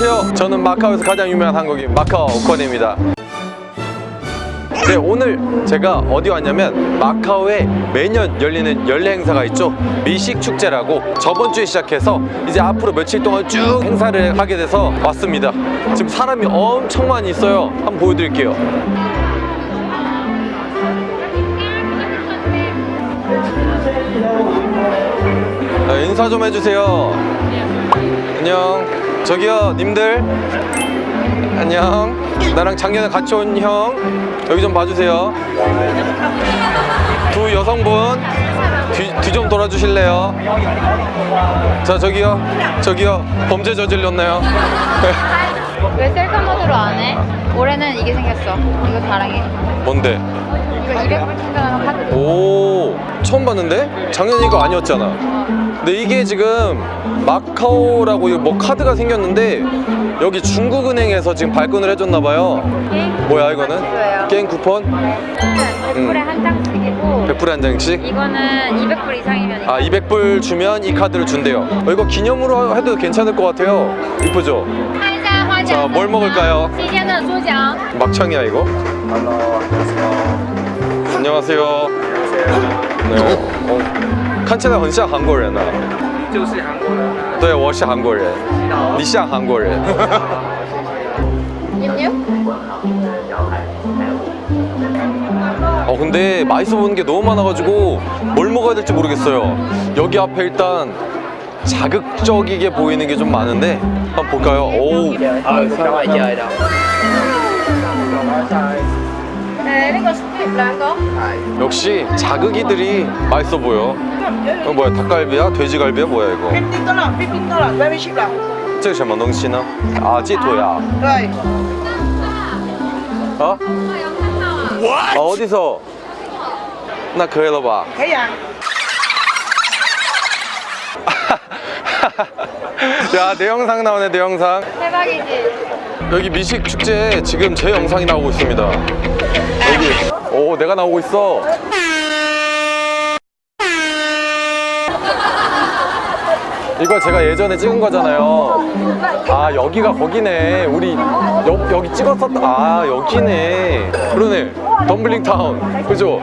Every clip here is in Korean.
안녕하세요. 저는 마카오에서 가장 유명한 한국인 마카오 오코네입니다. 네, 오늘 제가 어디 왔냐면 마카오에 매년 열리는 연례 행사가 있죠. 미식 축제라고 저번 주에 시작해서 이제 앞으로 며칠 동안 쭉 행사를 하게 돼서 왔습니다. 지금 사람이 엄청 많이 있어요. 한번 보여드릴게요. 네, 인사 좀 해주세요. 안녕. 저기요, 님들. 안녕. 나랑 작년에 같이 온 형. 여기 좀 봐주세요. 두 여성분. 뒤 좀 돌아주실래요? 자, 저기요. 저기요. 범죄 저질렀나요? 왜 셀카 모드로 안 해? 올해는 이게 생겼어. 이거 자랑해. 뭔데? 오 처음 봤는데? 작년에 이거 아니었잖아 근데 이게 지금 마카오라고 뭐 카드가 생겼는데 여기 중국은행에서 지금 발권을 해줬나봐요 뭐야 이거는? 게임 쿠폰? 100불에 한 장씩이고 100불에 한 장씩? 이거는 200불 이상이면 아 200불 주면 이 카드를 준대요 어, 이거 기념으로 해도 괜찮을 것 같아요 이쁘죠? 자, 뭘 먹을까요? 막창이야 이거? 안녕하세요 네. 어, 看起来很像韩国人啊就是韩国人。对我是韩国人你像韩国人牛牛。 어 근데 맛있어 보이는 게 너무 많아가지고 뭘 먹어야 될지 모르겠어요 여기 앞에 일단 자극적이게 보이는 게 좀 많은데 한번 볼까요? 오 啊， 加外加的。誒，呢個 split 兩個。 역시 자극이들이 맛있어 보여 어 뭐야 닭갈비야? 돼지갈비야? 뭐야 이거 冰多了，冰冰多了，very cheap 了。这个什么东西呢? 아 찌토야 对， 어? 아, 어디서? 나 그래도 봐 可以啊。 야, 내 영상 나오네, 내 영상. 대박이지. 여기 미식 축제에 지금 제 영상이 나오고 있습니다. 여기. 오, 내가 나오고 있어. 이거 제가 예전에 찍은 거잖아요. 아, 여기가 거기네. 우리 여, 여기 찍었었다. 아, 여기네. 그러네. 덤블링 타운. 그죠?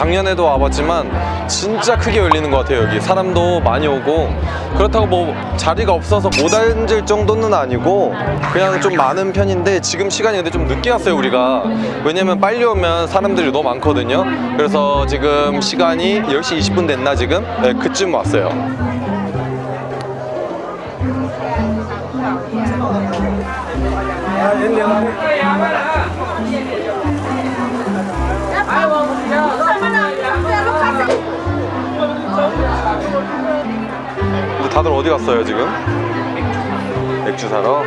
작년에도 와봤지만 진짜 크게 열리는 것 같아요 여기. 사람도 많이 오고. 그렇다고 뭐 자리가 없어서 못 앉을 정도는 아니고 그냥 좀 많은 편인데 지금 시간이 근데 좀 늦게 왔어요 우리가. 왜냐면 빨리 오면 사람들이 너무 많거든요. 그래서 지금 시간이 10시 20분 됐나 지금? 네 그쯤 왔어요 근데 다들 어디 갔어요 지금? 맥주 사러?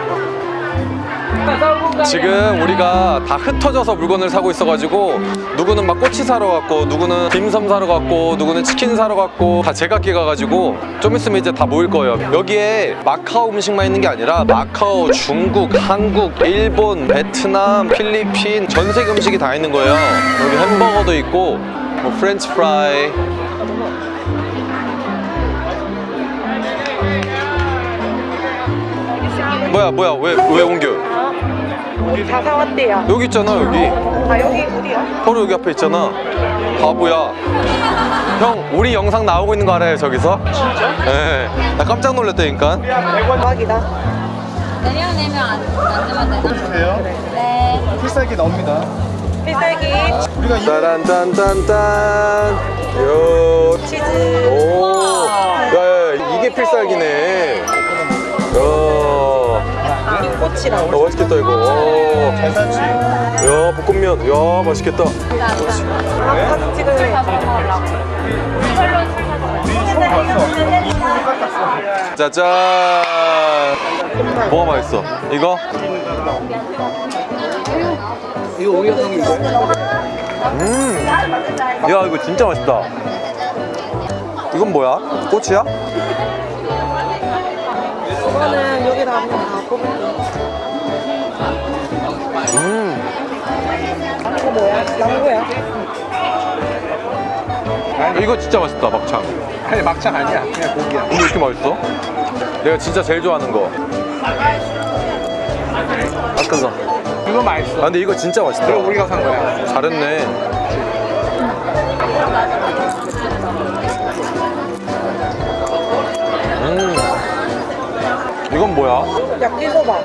지금 우리가 다 흩어져서 물건을 사고 있어가지고 누구는 막 꼬치 사러 갔고 누구는 딤섬 사러 갔고 누구는 치킨 사러 갔고 다 제각기 가가지고 좀 있으면 이제 다 모일 거예요 여기에 마카오 음식만 있는 게 아니라 마카오, 중국, 한국, 일본, 베트남, 필리핀 전 세계 음식이 다 있는 거예요 여기 햄버거도 있고 뭐 프렌치 프라이 뭐야 뭐야 왜 왜 옮겨 다 사왔대요. 여기 있잖아 여기 아 여기 어디야? 바로 여기 앞에 있잖아 바보야 형 우리 영상 나오고 있는 거 알아요 저기서? 진짜? 네나 깜짝 놀랐다니까 대박이다. 내려내면 안, 안 되면 되나? 돼요? 네. 필살기 나옵니다. 필살기, 우리가 이 따란딴딴딴 요 치즈. 오, 야 야 이게 필살기네. 야, 꼬치랑. 어, 맛있겠다 이거. 오. 계산치 야 볶음면, 야 맛있겠다. 사진 찍을래. 짜잔. 뭐가 맛있어? 이거? 이거 오이어 성이고 음. 야 이거 진짜 맛있다. 이건 뭐야? 꼬치야? 이거는 여기다 한번 다 뽑을게. 음. 이거 뭐야? 망고야? 이거 진짜 맛있다 막창. 아니 막창 아니야 그냥 고기야 근데 왜 이렇게 맛있어? 내가 진짜 제일 좋아하는 거. 아까서. 이거 맛있어 아 근데 이거 진짜 맛있다. 이거 우리가 산 거야 잘했네. 음. 이건 뭐야? 야끼소바.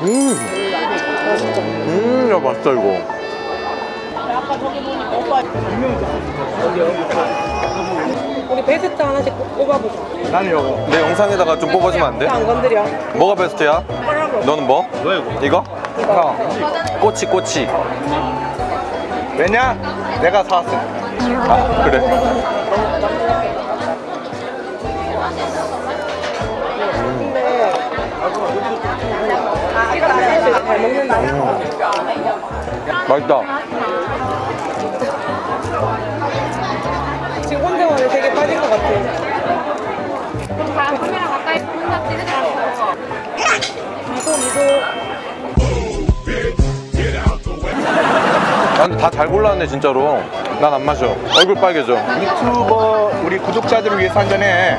음. 음, 야 맛있다 이거. 우리 베스트 하나씩 꼽- 꼽아보자. 나는 이거 내 영상에다가 좀 뽑아주면 안 돼? 안 건드려. 뭐가 베스트야? 너는 뭐? 너 이거 이거? 형 꼬치 꼬치. 왜냐? 내가 사왔어 아 그래. 근데 아, 이거 안잘 먹는다. 맛있다. 것 같아. 다 카메라 가까이 혼자 찍으셔서. 미소 미소. 아, 근데 다잘 골랐네 진짜로. 난 안 마셔. 얼굴 빨개져. 유튜버 우리 구독자들을 위해서 한잔해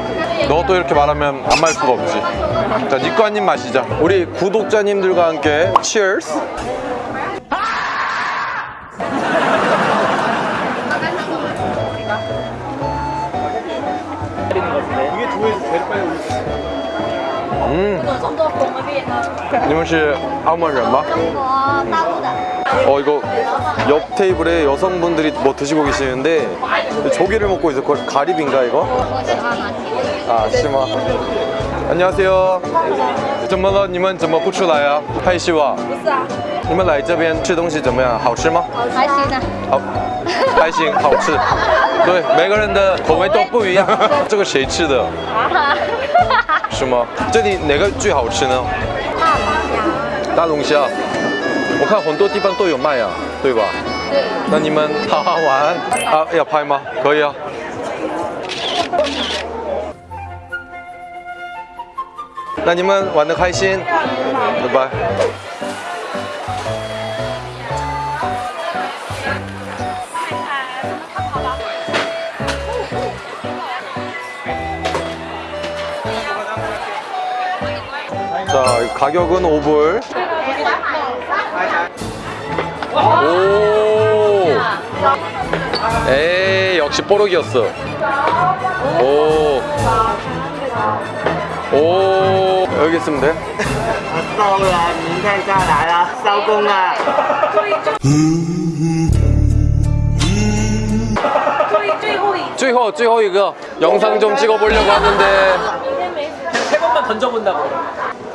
너 또 이렇게 말하면 안 마실 수가 없지. 자, 니꺼 한 입 마시자. 우리 구독자님들과 함께. 이게 음. 你们是澳门人吗?中国大陆的。 어 이거 옆 테이블에 여성분들이 뭐 드시고 계시는데 조개를 먹고 있어. 그걸 가리비인가 이거? 我喜欢马蹄。 아, 심아. 안녕하세요. 怎么了？你们怎么不出来啊？害羞啊？不是啊， 你们来这边吃东西怎么样？好吃吗？还行呢。好，还行，好吃。对，每个人的口味都不一样。这个谁吃的？啊，是吗？这里哪个最好吃呢？大龙虾。我看很多地方都有卖啊，对吧？对，那你们好好玩啊？要拍吗？可以啊。那你们玩的开心，拜拜。 자, 가격은 5불. 오. 에이, 역시 뽀록이었어. 오. 오. 여기 있으면 돼? 到了，明天再来了，收工了。最后最后一个 영상 좀 찍어보려고 하는데 最后一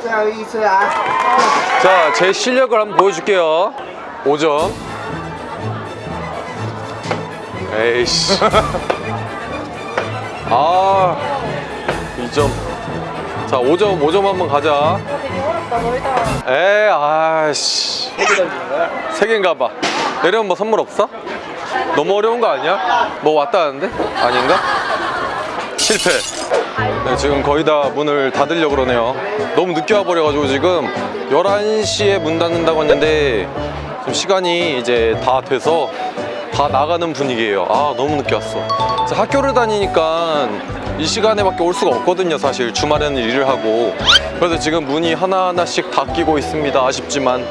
자, 제 실력을 한번 보여줄게요. 5점. 에이씨. 아, 2점. 자, 5점, 5점 한번 가자. 에이, 아씨. 세 개인가 봐. 내려면 뭐 선물 없어? 너무 어려운 거 아니야? 뭐 왔다는데? 아닌가? 실패. 네, 지금 거의 다 문을 닫으려고 그러네요. 너무 늦게 와버려가지고 지금 11시에 문 닫는다고 했는데 지금 시간이 이제 다 돼서 다 나가는 분위기예요. 아, 너무 늦게 왔어. 자, 학교를 다니니까 이 시간에 밖에 올 수가 없거든요, 사실. 주말에는 일을 하고. 그래서 지금 문이 하나하나씩 닫히고 있습니다. 아쉽지만.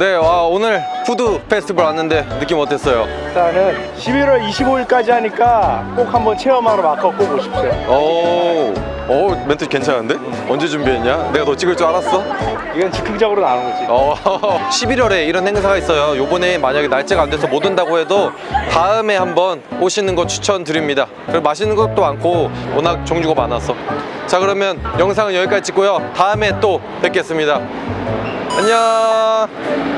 네, 와, 오늘 푸드 페스티벌 왔는데 느낌 어땠어요? 일단은 11월 25일까지 하니까 꼭 한번 체험하러 마카오 꼭 오십시오 오, 오, 멘트 괜찮은데? 언제 준비했냐? 내가 너 찍을 줄 알았어? 이건 즉흥적으로 나오는 거지 어, 11월에 이런 행사가 있어요. 요번에 만약에 날짜가 안 돼서 못 온다고 해도 다음에 한번 오시는 거 추천드립니다. 그리고 맛있는 것도 많고 워낙 종류가 많아서. 자, 그러면 영상은 여기까지 찍고요. 다음에 또 뵙겠습니다. 안녕.